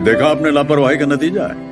देखा आपने लापरवाही का नतीजा है।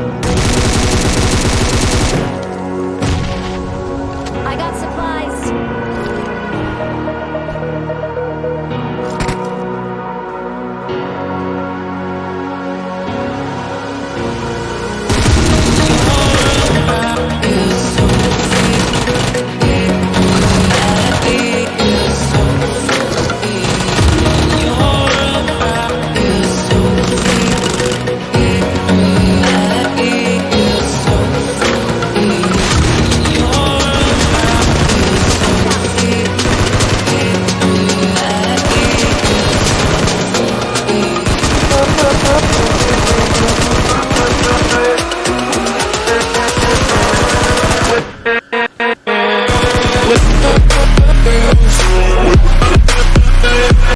I got supplies.